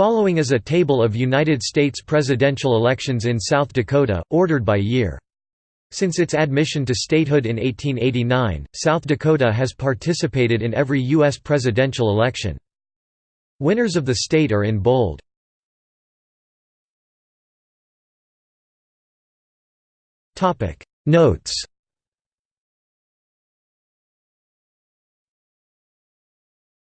Following is a table of United States presidential elections in South Dakota, ordered by year. Since its admission to statehood in 1889, South Dakota has participated in every U.S. presidential election. Winners of the state are in bold. Notes